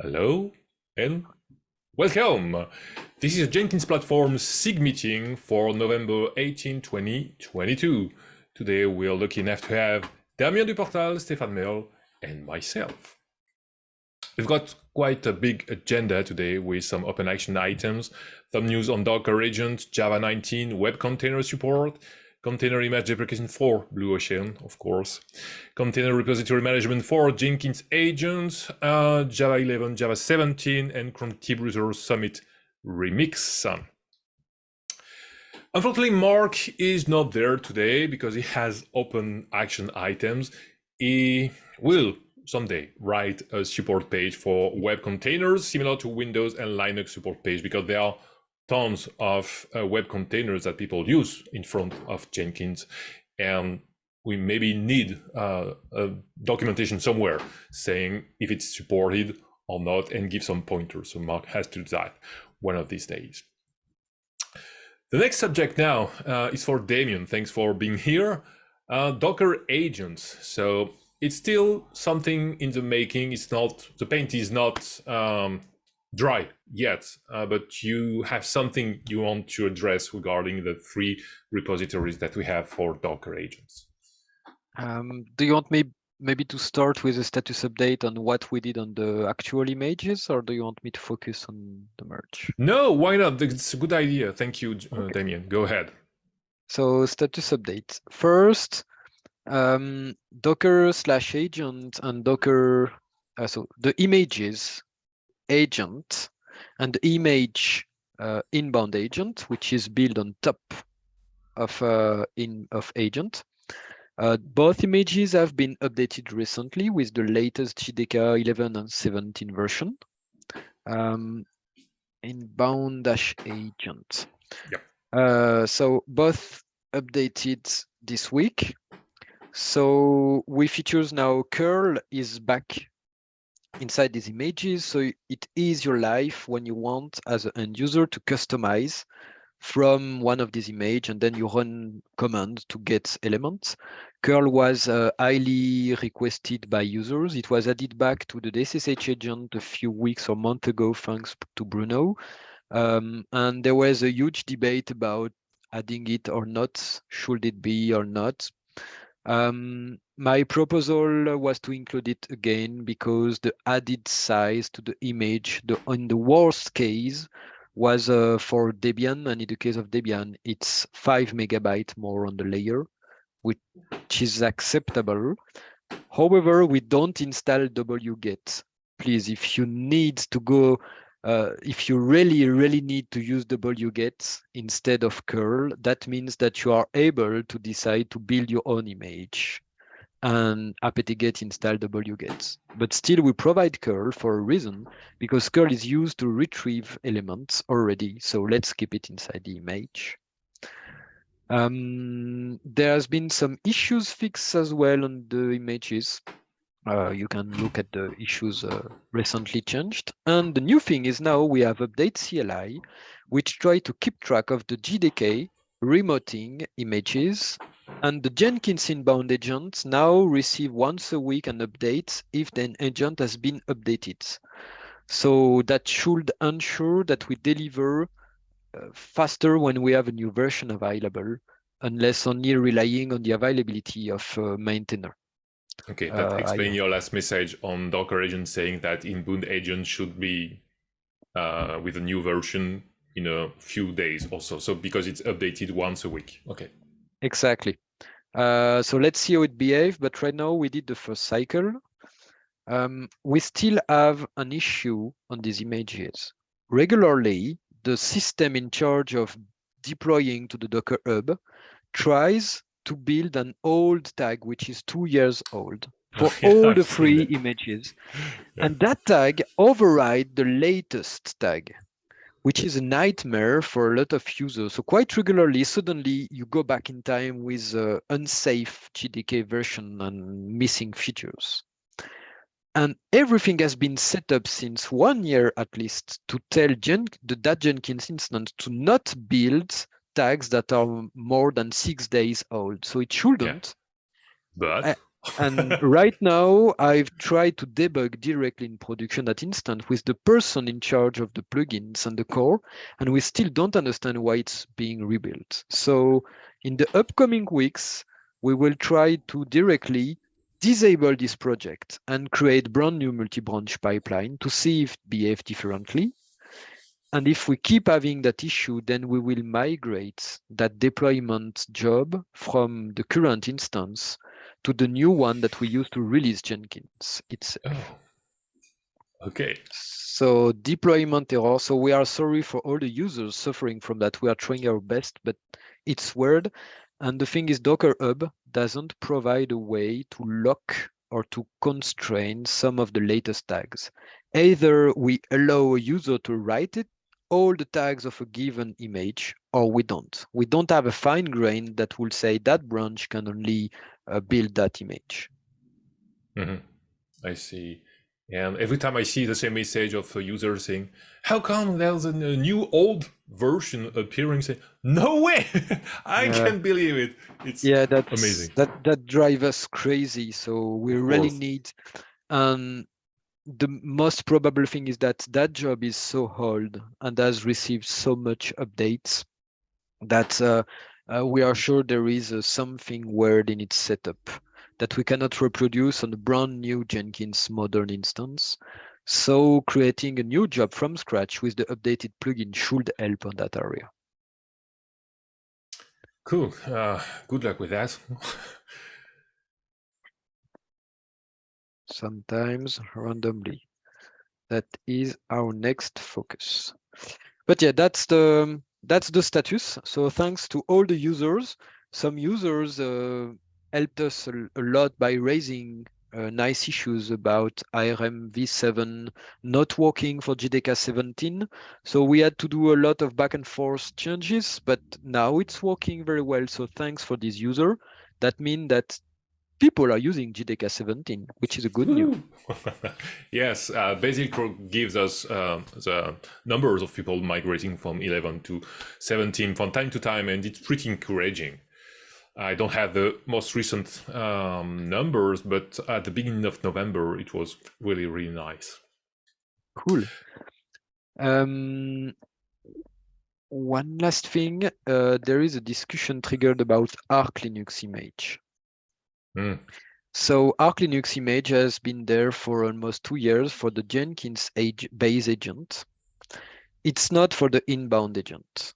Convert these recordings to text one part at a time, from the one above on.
Hello and welcome. This is Jenkins Platform SIG meeting for November 18, 2022. Today we are lucky enough to have Damien Duportal, Stéphane Merle, and myself. We've got quite a big agenda today with some open action items, some news on Docker agents, Java 19, web container support, container image deprecation for Blue Ocean, of course, container repository management for Jenkins agents, uh, Java 11, Java 17, and Contributor Summit Remix. Unfortunately, Mark is not there today because he has open action items. He will someday write a support page for web containers similar to Windows and Linux support page because they are tons of uh, web containers that people use in front of Jenkins. And we maybe need uh, a documentation somewhere saying if it's supported or not and give some pointers. So Mark has to do that one of these days. The next subject now uh, is for Damien. Thanks for being here. Uh, Docker agents. So it's still something in the making. It's not, the paint is not um, dry yet, uh, but you have something you want to address regarding the three repositories that we have for Docker agents. Um, do you want me maybe to start with a status update on what we did on the actual images, or do you want me to focus on the merge? No, why not? It's a good idea. Thank you, uh, okay. Damien. Go ahead. So status update. First, um, Docker slash agent and Docker, uh, so the images agent and image uh, inbound agent, which is built on top of uh, in of agent. Uh, both images have been updated recently with the latest JDK 11 and 17 version. Um, inbound dash agent. Yep. Uh, so both updated this week. So we features now curl is back inside these images. So it is your life when you want as an end user to customize from one of these images and then you run command to get elements. Curl was uh, highly requested by users. It was added back to the SSH agent a few weeks or month ago, thanks to Bruno. Um, and there was a huge debate about adding it or not, should it be or not. Um, my proposal was to include it again because the added size to the image, the in the worst case, was uh, for Debian, and in the case of Debian, it's five megabyte more on the layer, which is acceptable. However, we don't install wget. Please, if you need to go uh, if you really, really need to use wget instead of curl, that means that you are able to decide to build your own image and apt-get install wget. But still, we provide curl for a reason, because curl is used to retrieve elements already. So let's keep it inside the image. Um, there has been some issues fixed as well on the images. Uh, you can look at the issues uh, recently changed. And the new thing is now we have updatecli, which try to keep track of the JDK remoting images, and the Jenkins inbound agents now receive once a week an update if the agent has been updated. So that should ensure that we deliver uh, faster when we have a new version available, unless only relying on the availability of uh, maintainer. Okay, that uh, explains your last message on Docker agent saying that inbound agent should be uh, with a new version in a few days also. So because it's updated once a week. Okay. Exactly. Uh, so let's see how it behaves. But right now we did the first cycle. Um, we still have an issue on these images. Regularly, the system in charge of deploying to the Docker Hub tries to build an old tag, which is two years old for yeah, all the three images. Yeah. And that tag override the latest tag, which is a nightmare for a lot of users. So quite regularly, suddenly you go back in time with an unsafe JDK version and missing features. And everything has been set up since one year at least to tell Gen the that Jenkins instance to not build tags that are more than six days old. So it shouldn't. Yeah. But and right now, I've tried to debug directly in production that instant with the person in charge of the plugins and the core, and we still don't understand why it's being rebuilt. So in the upcoming weeks, we will try to directly disable this project and create brand new multi-branch pipeline to see if it behaves differently. And if we keep having that issue, then we will migrate that deployment job from the current instance to the new one that we use to release Jenkins itself. Oh. Okay. So deployment error. So we are sorry for all the users suffering from that. We are trying our best, but it's weird. And the thing is Docker Hub doesn't provide a way to lock or to constrain some of the latest tags. Either we allow a user to write it, all the tags of a given image, or we don't. We don't have a fine grain that will say that branch can only uh, build that image. Mm -hmm. I see. And every time I see the same message of a user saying, how come there's a, new old version appearing? Say, no way! I yeah. can't believe it. It's yeah, that's amazing. That that drives us crazy. So we of really course. need um the most probable thing is that that job is so old and has received so much updates that uh, uh, we are sure there is uh, something weird in its setup that we cannot reproduce on a brand new Jenkins modern instance. So creating a new job from scratch with the updated plugin should help on that area. Cool. Uh, good luck with that. Sometimes randomly. That is our next focus. But yeah, that's the that's the status. So thanks to all the users, some users uh, helped us a, a, lot by raising uh, nice issues about ARM v7 not working for JDK 17. So we had to do a lot of back and forth changes, but now it's working very well. So thanks for this user. That means that people are using JDK 17, which is a good news. yes, uh, Basil gives us uh, the numbers of people migrating from 11 to 17 from time to time, and it's pretty encouraging. I don't have the most recent um, numbers, but at the beginning of November, it was really, really nice. Cool. Um, one last thing, uh, there is a discussion triggered about Arch Linux image. Mm. So Arch Linux image has been there for almost two years for the Jenkins age base agent. It's not for the inbound agent.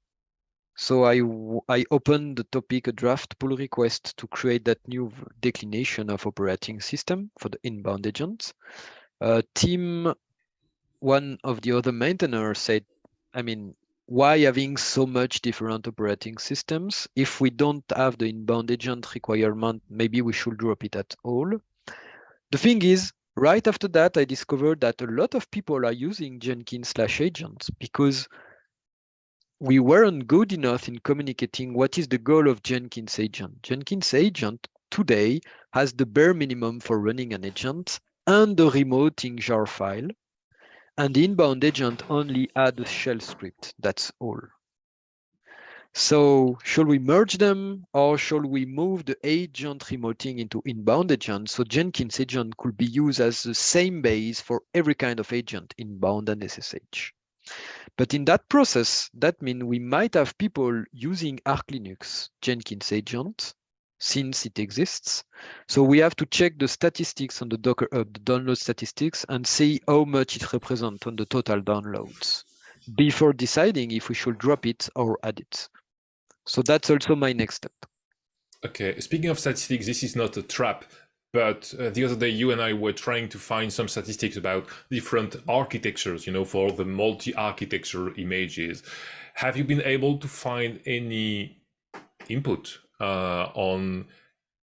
So I, I opened the topic a draft pull request to create that new declination of operating system for the inbound agent. Uh, team, one of the other maintainers said, I mean, why having so much different operating systems? If we don't have the inbound agent requirement, maybe we should drop it at all. The thing is, right after that, I discovered that a lot of people are using Jenkins slash agents because we weren't good enough in communicating what is the goal of Jenkins agent. Jenkins agent today has the bare minimum for running an agent and the remoting jar file and the inbound agent only add a shell script. That's all. So should we merge them or should we move the agent remoting into inbound agent so Jenkins agent could be used as the same base for every kind of agent, inbound and SSH. But in that process, that means we might have people using Arch Linux Jenkins agent since it exists. So we have to check the statistics on the Docker uh, the download statistics, and see how much it represents on the total downloads before deciding if we should drop it or add it. So that's also my next step. Okay, speaking of statistics, this is not a trap, but uh, the other day you and I were trying to find some statistics about different architectures, you know, for the multi-architecture images. Have you been able to find any input uh, on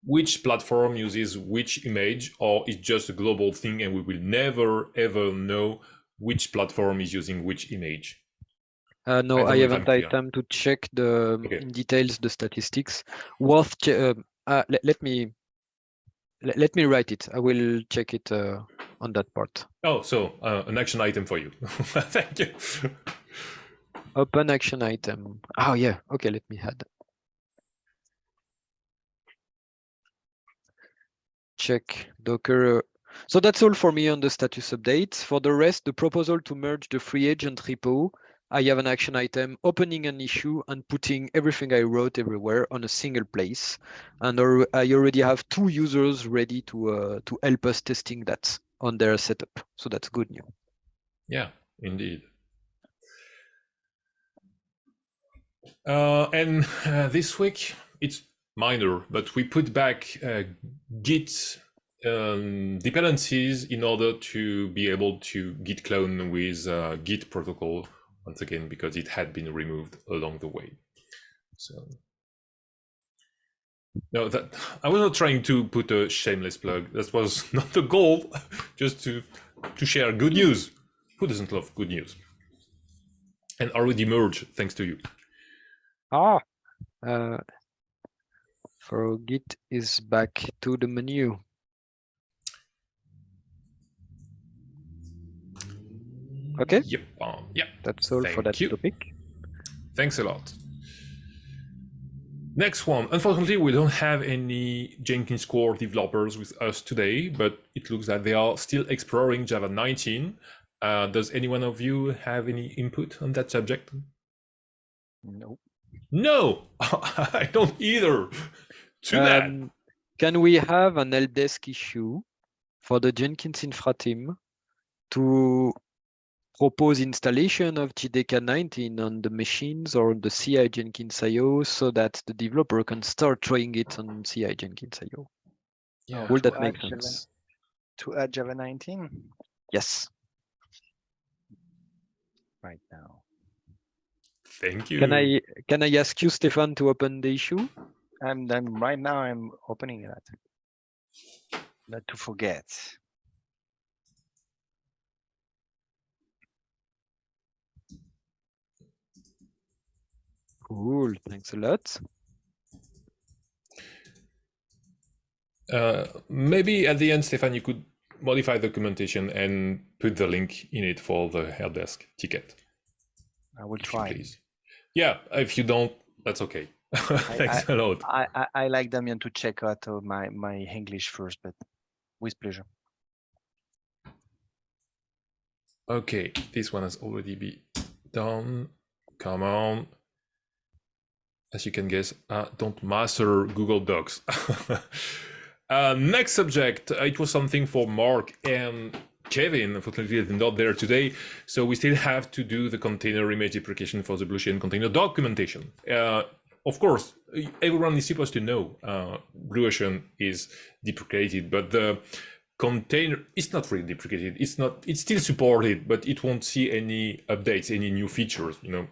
which platform uses which image or it's just a global thing and we will never ever know which platform is using which image uh, no, I, I haven't had time to check the okay. details the statistics. Worth uh, uh, let, let, me let, let, me write it. I will check it uh, on that part. Oh, so uh, an action item for you. Thank you. Open action item. Oh yeah. Okay, let me add. Check Docker. So that's all for me on the status updates. For the rest, the proposal to merge the free agent repo, I have an action item opening an issue and putting everything I wrote everywhere on a single place. And I already have two users ready to uh, to help us testing that on their setup. So that's good news. Yeah, indeed. Uh, and uh, this week, it's minor, but we put back uh, Git um, dependencies in order to be able to git clone with uh, Git protocol once again because it had been removed along the way. So no, that I was not trying to put a shameless plug. That was not the goal. Just to to share good news. Who doesn't love good news? And already merged thanks to you. Ah, uh, for Git is back to the menu. Okay. Yep. Um, yeah. That's all Thank for that you. topic. Thanks a lot. Next one. Unfortunately, we don't have any Jenkins core developers with us today, but it looks like they are still exploring Java 19. Uh, does any one of you have any input on that subject? Nope. No, I don't either. To that. Um, can we have an help desk issue for the Jenkins infra team to propose installation of JDK 19 on the machines or the CI Jenkins IO so that the developer can start trying it on CI Jenkins IO? Yeah. Will to that make add Java- sense? To add Java 19 Yes. right now. Thank you. Can I can I ask you, Stefan, to open the issue? I'm then right now I'm opening that. Not to forget. Cool. Thanks a lot. Uh, maybe at the end, Stefan, you could modify the documentation and put the link in it for the help desk ticket. I will if try. please. Yeah, if you don't, that's okay. Thanks a lot. I, I, I like Damien to check out uh, my, my English first, but with pleasure. Okay, this one has already been done. Come on. As you can guess, I don't master Google Docs. uh, next subject, uh, it was something for Mark and Kevin. Unfortunately, they're not there today, so we still have to do the container image deprecation for the Blue Ocean container documentation. Uh, of course, everyone is supposed to know uh, Blue Ocean is deprecated, but the container is not really deprecated. It's not. It's still supported, but it won't see any updates, any new features. You know,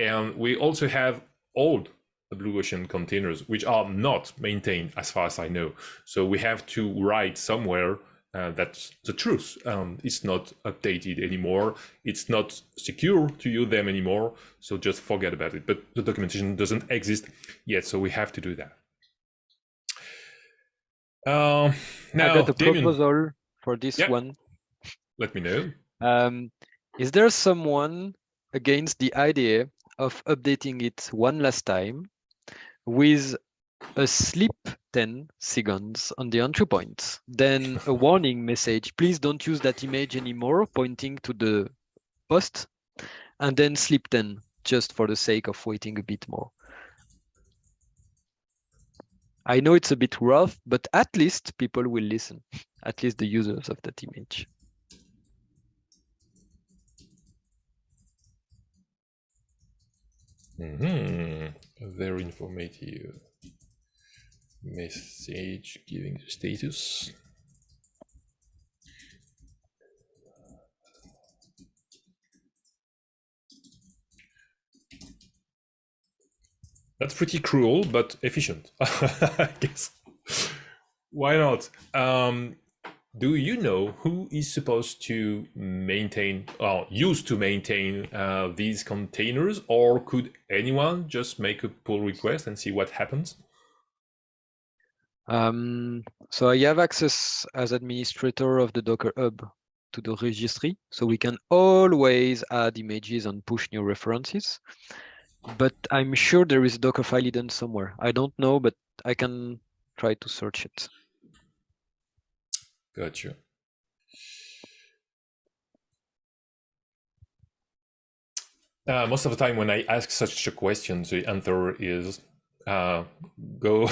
and we also have old Blue Ocean containers which are not maintained, as far as I know. So we have to write somewhere uh, that's the truth. Um, it's not updated anymore. It's not secure to use them anymore. So just forget about it. But the documentation doesn't exist yet, so we have to do that. Um, now, I got a Damien, proposal for this Yeah. one. let me know. Um, is there someone against the idea of updating it one last time with a sleep 10 seconds on the entry point, then a warning message, please don't use that image anymore, pointing to the post, and then sleep 10, just for the sake of waiting a bit more. I know it's a bit rough, but at least people will listen, at least the users of that image. hmm Very informative message giving the status. That's pretty cruel, but efficient, I guess. Why not? Um, do you know who is supposed to maintain or used to maintain uh, these containers or could anyone just make a pull request and see what happens Um, so I have access as administrator of the Docker Hub to the registry, so we can always add images and push new references. But I'm sure there is a Docker file hidden somewhere. I don't know, but I can try to search it. Got you. Uh, most of the time, when I ask such a question, the answer is uh, go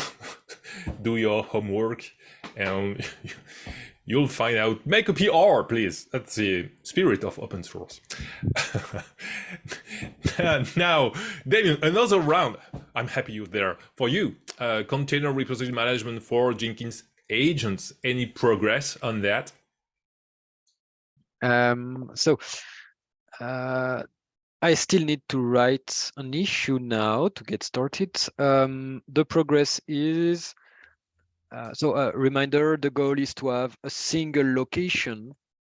do your homework and you'll find out. Make a PR, please. That's the spirit of open source. now, Damien, another round. I'm happy you're there. For you, uh, container repository management for Jenkins agents. Any progress on that? Um, so uh, I still need to write an issue now to get started. Um, the progress is, uh, so a uh, reminder, the goal is to have a single location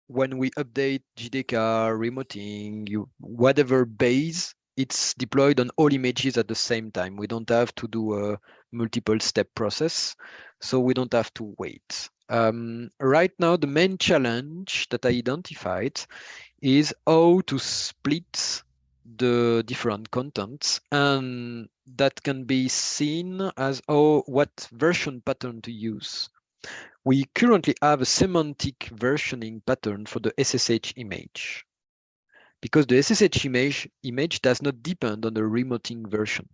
when we update JDK, remoting, you, whatever base, it's deployed on all images at the same time. We don't have to do a multiple step process, so we don't have to wait. Um, right now, the main challenge that I identified is how to split the different contents and that can be seen as oh what version pattern to use we currently have a semantic versioning pattern for the ssh image because the ssh image image does not depend on the remoting version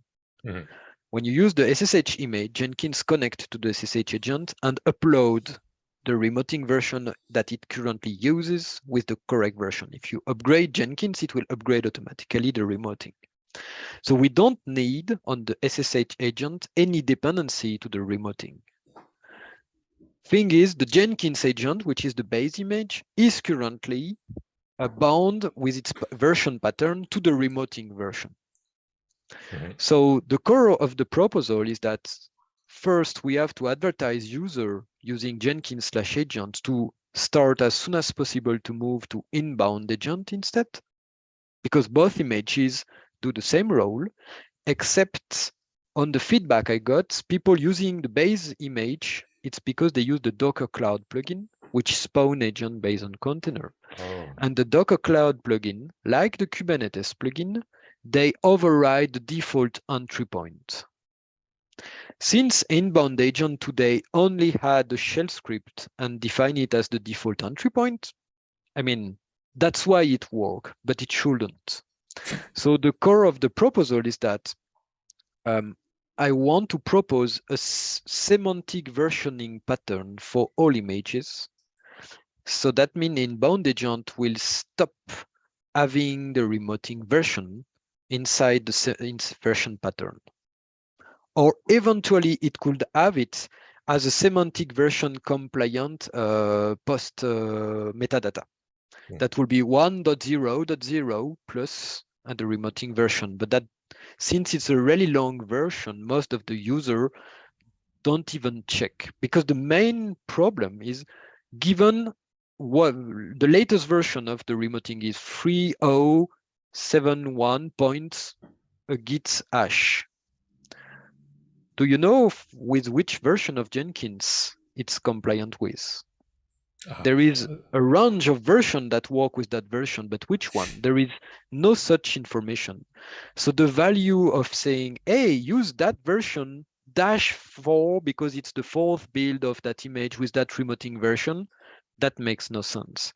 mm -hmm. when you use the ssh image jenkins connect to the ssh agent and upload the remoting version that it currently uses with the correct version. If you upgrade Jenkins, it will upgrade automatically the remoting. So we don't need on the SSH agent any dependency to the remoting. Thing is, the Jenkins agent, which is the base image, is currently bound with its version pattern to the remoting version. Mm -hmm. So the core of the proposal is that First, we have to advertise user using Jenkins slash agent to start as soon as possible to move to inbound agent instead, because both images do the same role, except on the feedback I got, people using the base image, it's because they use the Docker Cloud plugin, which spawn agent based on container. Oh. And the Docker Cloud plugin, like the Kubernetes plugin, they override the default entry point. Since inbound agent today only had a shell script and define it as the default entry point, I mean, that's why it worked, but it shouldn't. so the core of the proposal is that um, I want to propose a semantic versioning pattern for all images. So that means inbound agent will stop having the remoting version inside the version pattern or eventually it could have it as a semantic version compliant uh, post uh, metadata. Yeah. That will be 1.0.0 plus and the remoting version. But that since it's a really long version, most of the user don't even check because the main problem is given what the latest version of the remoting is 3071 points a git hash do you know with which version of Jenkins it's compliant with? Uh, there is a range of version that work with that version, but which one? There is no such information. So the value of saying, hey, use that version dash four because it's the fourth build of that image with that remoting version, that makes no sense.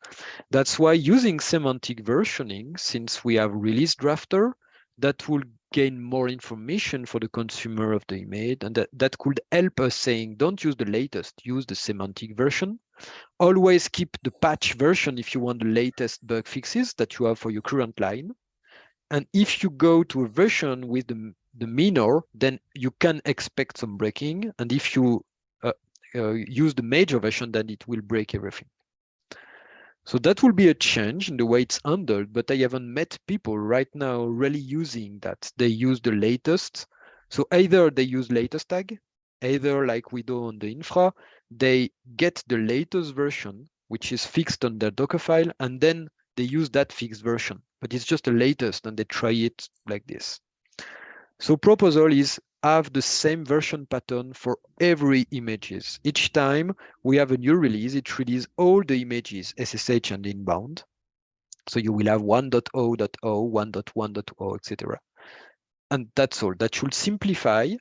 That's why using semantic versioning, since we have Release Drafter, that will gain more information for the consumer of the image and that, that could help us saying don't use the latest use the semantic version. Always keep the patch version if you want the latest bug fixes that you have for your current line. And if you go to a version with the, the minor then you can expect some breaking. And if you uh, uh, use the major version then it will break everything so that will be a change in the way it's handled, but I haven't met people right now really using that. They use the latest. So either they use latest tag, either like we do on the infra, they get the latest version, which is fixed on their Docker file, and then they use that fixed version, but it's just the latest and they try it like this. So proposal is have the same version pattern for every images. Each time we have a new release, it releases all the images, SSH and inbound. So you will have 1.0.0, 1.1.0, etc. And that's all. That should simplify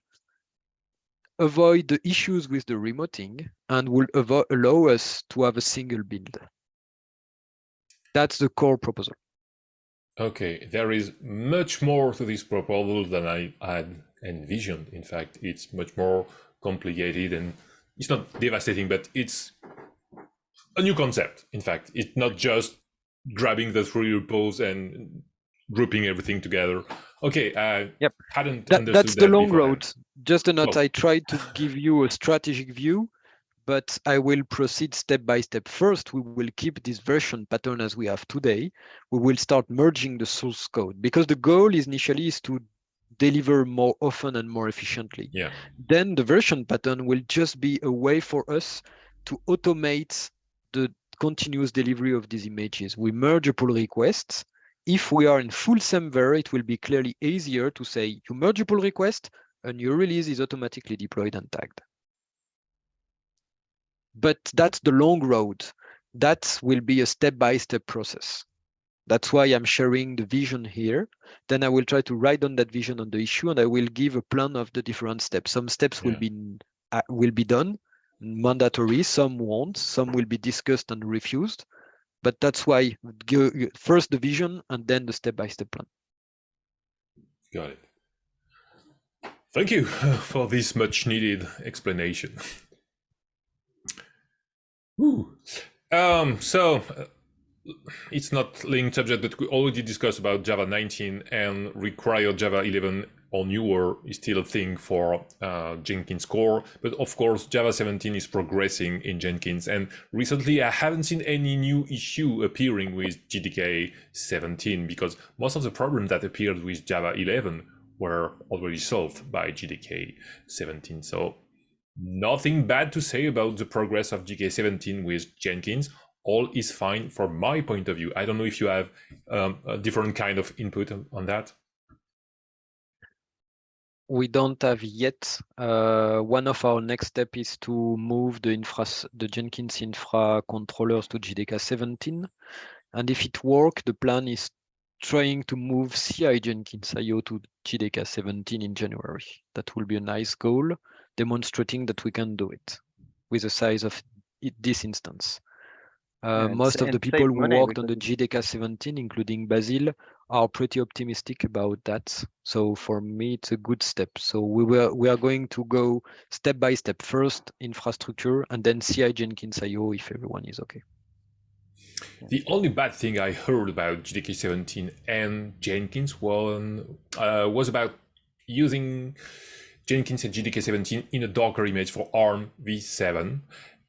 avoid the issues with the remoting and will allow us to have a single build. That's the core proposal. Okay, there is much more to this proposal than I had envisioned. In fact, it's much more complicated and it's not devastating, but it's a new concept. In fact, it's not just grabbing the three repos and grouping everything together. Okay, uh, yep. hadn't that, That's the that long road. Just a note, oh. I tried to give you a strategic view but I will proceed step by step. First, we will keep this version pattern as we have today. We will start merging the source code because the goal is initially is to deliver more often and more efficiently. Yeah. Then the version pattern will just be a way for us to automate the continuous delivery of these images. We merge a pull request. If we are in full Semver, it will be clearly easier to say you merge a pull request and your release is automatically deployed and tagged but that's the long road. That will be a step-by-step -step process. That's why I'm sharing the vision here. Then I will try to write down that vision on the issue, and I will give a plan of the different steps. Some steps yeah. will be uh, will be done mandatory. Some won't. Some will be discussed and refused. But that's why first the vision and then the step-by-step -step plan. Got it. Thank you for this much needed explanation. Ooh. Um, so uh, it's not linked subject, but we already discussed about Java 19 and required Java 11 or newer is still a thing for uh, Jenkins core. But of course, Java 17 is progressing in Jenkins. And recently, I haven't seen any new issue appearing with JDK 17 because most of the problems that appeared with Java 11 were already solved by JDK 17. So Nothing bad to say about the progress of JDK17 with Jenkins. All is fine from my point of view. I don't know if you have um, a different kind of input on that. We don't have yet. Uh, one of our next step is to move the infra, the Jenkins infra controllers to JDK 17. And if it works, the plan is trying to move CI Jenkins IO to JDK 17 in January. That will be a nice goal demonstrating that we can do it with the size of this instance. Uh, most of the people who worked on the JDK 17, including Basil, are pretty optimistic about that. So for me, it's a good step. So we were we are going to go step by step. First infrastructure, and then CI Jenkins IO if everyone is okay. The only bad thing I heard about JDK 17 and Jenkins one uh, was about using Jenkins and JDK 17 in a Docker image for ARM v7.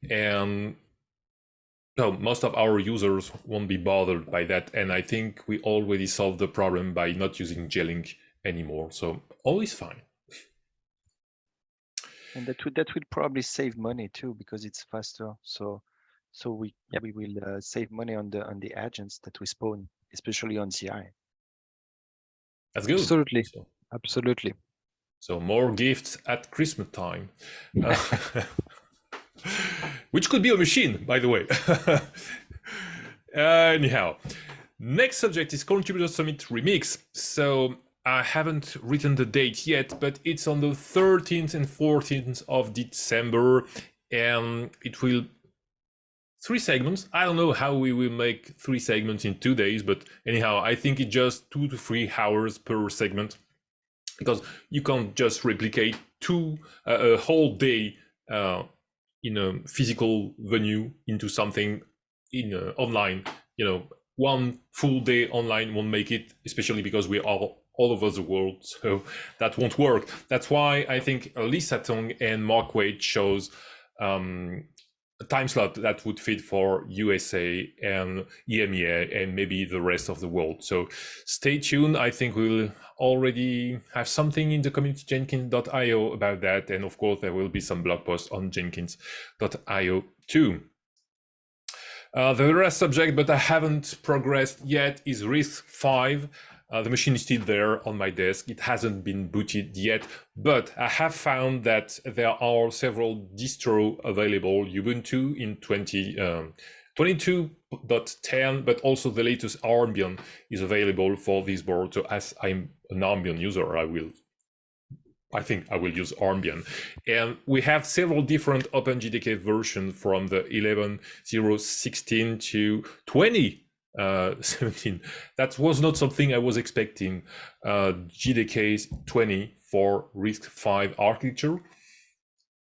And no, most of our users won't be bothered by that. And I think we already solved the problem by not using JLink anymore. So all is fine. And that would that will probably save money too because it's faster. So so we yep. we will uh, save money on the on the agents that we spawn, especially on CI. That's good. Absolutely. So. Absolutely. So more gifts at Christmas time. Uh, which could be a machine, by the way. anyhow, next subject is Contributor Summit Remix. So I haven't written the date yet, but it's on the 13th and 14th of December, and it will three segments. I don't know how we will make three segments in two days, but anyhow, I think it's just two to three hours per segment because you can't just replicate two uh, a whole day uh, in a physical venue into something in uh, online. You know one full day online won't make it especially because we are all over the world so that won't work. That's why i think Alyssa Tong and Mark Waite chose um, time slot that would fit for USA and EMEA and maybe the rest of the world. So stay tuned. I think we'll already have something in the community jenkins.io about that. And of course, there will be some blog posts on jenkins.io too. Uh, the last subject, but I haven't progressed yet, is RISC-V. Uh, the machine is still there on my desk. It hasn't been booted yet, but I have found that there are several distro available Ubuntu in 20, um, 22.10, but also the latest Armbian is available for this board. So as I'm an Armbian user, I will I think I will use Armbian. And we have several different OpenJDK versions from the 11.0.16 to 20 uh, 17. That was not something I was expecting. Uh, JDK 20 for RISC-V architecture.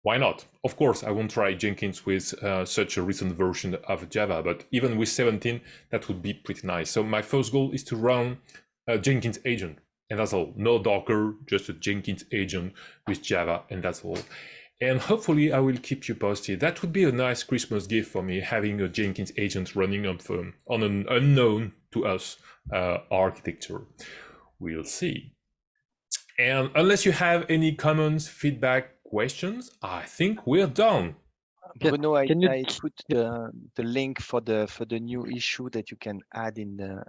Why not? Of course, I won't try Jenkins with uh, such a recent version of Java, but even with 17, that would be pretty nice. So my first goal is to run a Jenkins agent, and that's all. No Docker, just a Jenkins agent with Java, and that's all. And hopefully I will keep you posted. That would be a nice Christmas gift for me, having a Jenkins agent running on, um, on an unknown to us uh, architecture. We'll see. And unless you have any comments, feedback, questions, I think we're done. Yeah, Bruno, I, can you I put the the link for the for the new issue that you can add in the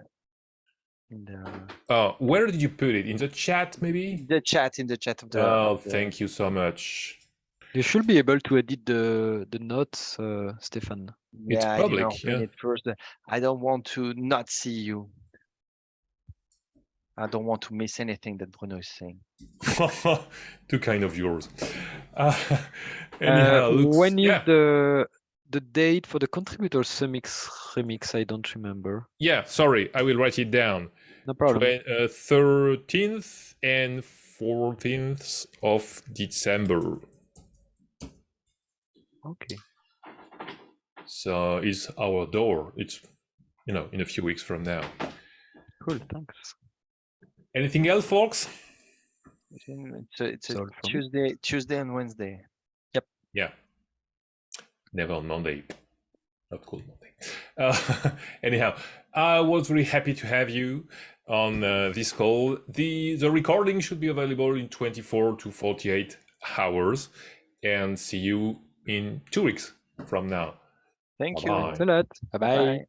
in the Uh, where did you put it? In the chat, maybe? the chat in the chat of the. Oh, of the- thank you so much. You should be able to edit the the notes, uh, Stefan. It's Yeah, public, you know, yeah. it first, uh, I don't want to not see you. I don't want to miss anything that Bruno is saying. Too kind of yours. Uh, Uh, anyhow, looks- when is yeah, the the date for the contributors remix remix? I don't remember. yeah, sorry, I will write it down. No problem. Twen- uh, 13th and 14th of December. Okay. So is our door. It's you know in a few weeks from now. Cool. Thanks. Anything else, folks? It's a, it's a all. Tuesday, Tuesday and Wednesday. Yep. Yeah. Never on Monday. Not cool Monday. Uh, anyhow, I was really happy to have you on uh, this call. The the recording should be available in 24 to 48 hours, and see you in two weeks from now. Thank Bye-bye. you. Thanks a lot. Bye bye. Bye.